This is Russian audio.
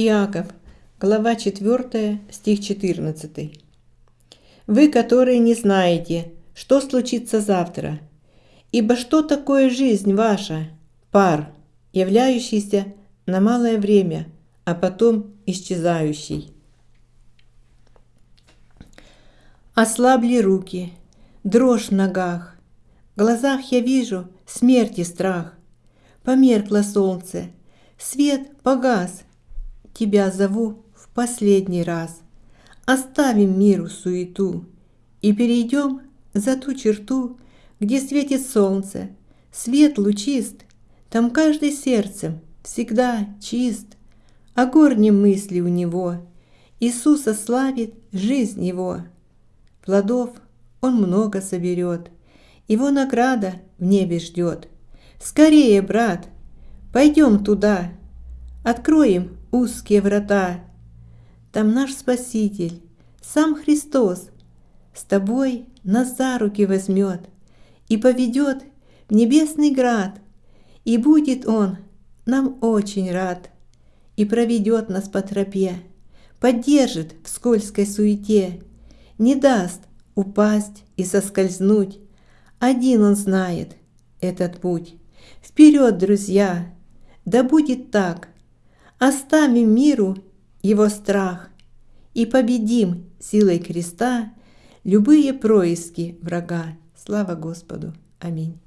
Иаков, глава 4, стих 14. «Вы, которые не знаете, что случится завтра, ибо что такое жизнь ваша? Пар, являющийся на малое время, а потом исчезающий». Ослабли руки, дрожь в ногах, в глазах я вижу смерть и страх. Померкло солнце, свет погас, Тебя зову в последний раз. Оставим миру суету И перейдем за ту черту, Где светит солнце, свет лучист, Там каждый сердцем всегда чист, О горнем мысли у него Иисуса славит жизнь его. Плодов он много соберет, Его награда в небе ждет. Скорее, брат, пойдем туда, Откроем узкие врата. Там наш Спаситель, сам Христос, С тобой нас за руки возьмет И поведет в небесный град, И будет Он нам очень рад, И проведет нас по тропе, Поддержит в скользкой суете, Не даст упасть и соскользнуть. Один Он знает этот путь. Вперед, друзья! Да будет так, Оставим миру его страх и победим силой креста любые происки врага. Слава Господу! Аминь.